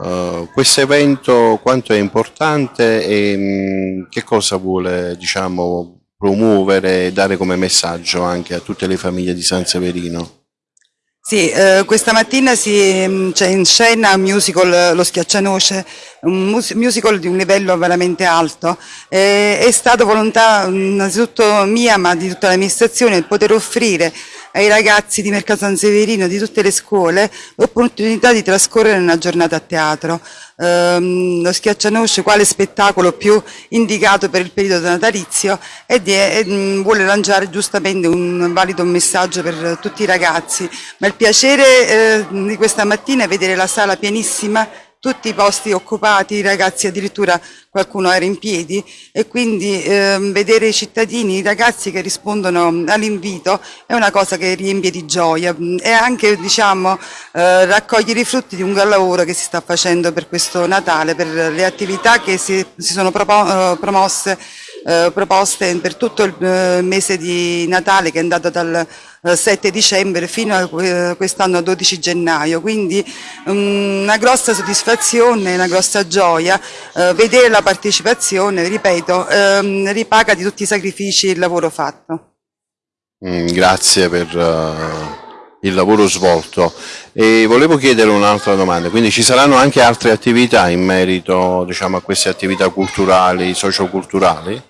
Uh, questo evento quanto è importante e mh, che cosa vuole diciamo, promuovere e dare come messaggio anche a tutte le famiglie di San Severino? Sì, eh, questa mattina c'è cioè in scena un musical Lo Schiaccianoce, un musical di un livello veramente alto. Eh, è stata volontà innanzitutto mia ma di tutta l'amministrazione poter offrire ai ragazzi di Mercato San Severino, di tutte le scuole, l'opportunità di trascorrere una giornata a teatro. Ehm, lo Schiaccianoce, quale spettacolo più indicato per il periodo natalizio e, e mm, vuole lanciare giustamente un valido messaggio per tutti i ragazzi. Ma il piacere eh, di questa mattina è vedere la sala pienissima tutti i posti occupati, i ragazzi addirittura qualcuno era in piedi. E quindi eh, vedere i cittadini, i ragazzi che rispondono all'invito è una cosa che riempie di gioia. E anche diciamo, eh, raccogliere i frutti di un gran lavoro che si sta facendo per questo Natale, per le attività che si, si sono eh, promosse eh, proposte per tutto il eh, mese di Natale che è andato dal 7 eh, dicembre fino a quest'anno 12 gennaio, quindi um, una grossa soddisfazione, una grossa gioia vedere la partecipazione, ripeto, um, ripaga di tutti i sacrifici il lavoro fatto. Mm, grazie per il lavoro svolto e volevo chiedere un'altra domanda, quindi ci saranno anche altre attività in merito diciamo, a queste attività culturali, socioculturali?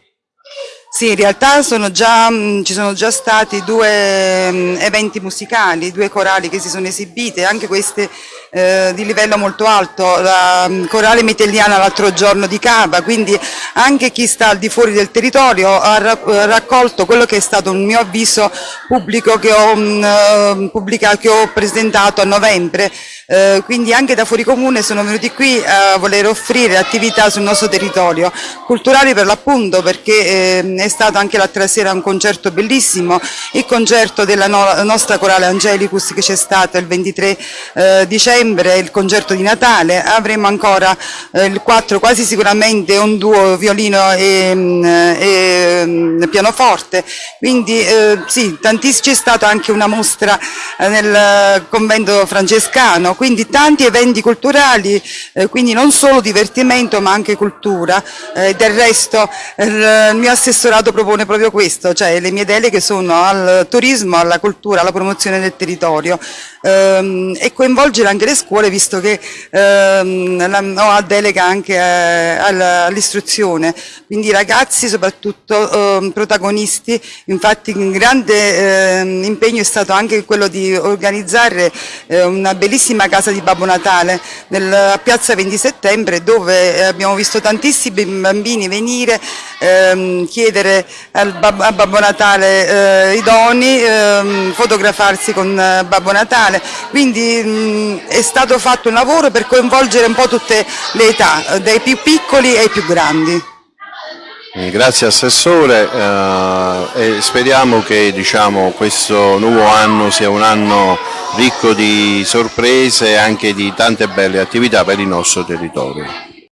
Sì, in realtà sono già, mm, ci sono già stati due mm, eventi musicali, due corali che si sono esibite, anche queste eh, di livello molto alto, la mm, corale metelliana l'altro giorno di Cava, quindi anche chi sta al di fuori del territorio ha raccolto quello che è stato un mio avviso pubblico che ho, mh, pubblicato, che ho presentato a novembre, eh, quindi anche da fuori comune sono venuti qui a voler offrire attività sul nostro territorio, culturali per l'appunto perché eh, è stato anche l'altra sera un concerto bellissimo, il concerto della no nostra corale Angelicus che c'è stato il 23 eh, dicembre, il concerto di Natale, avremo ancora eh, il 4 quasi sicuramente un duo violino e, mm, e mm, pianoforte, quindi eh, sì, c'è stata anche una mostra nel convento francescano, quindi tanti eventi culturali, eh, quindi non solo divertimento ma anche cultura. Eh, del resto il mio assessorato propone proprio questo, cioè le mie deleghe sono al turismo, alla cultura, alla promozione del territorio ehm, e coinvolgere anche le scuole visto che ehm, ho a delega anche eh, all'istruzione, quindi ragazzi soprattutto ehm, protagonisti, infatti un grande ehm, impegno è stato anche quello di organizzare eh, una bellissima casa di Babbo Natale nel, piazza 20 settembre dove eh, abbiamo visto tantissimi bambini venire, ehm, chiedere al, a Babbo Natale eh, i doni, ehm, fotografarsi con eh, Babbo Natale, quindi mh, è stato fatto un lavoro per coinvolgere un po' tutte le età, dai più piccoli ai più grandi. Grazie Assessore eh, e speriamo che diciamo, questo nuovo anno sia un anno ricco di sorprese e anche di tante belle attività per il nostro territorio.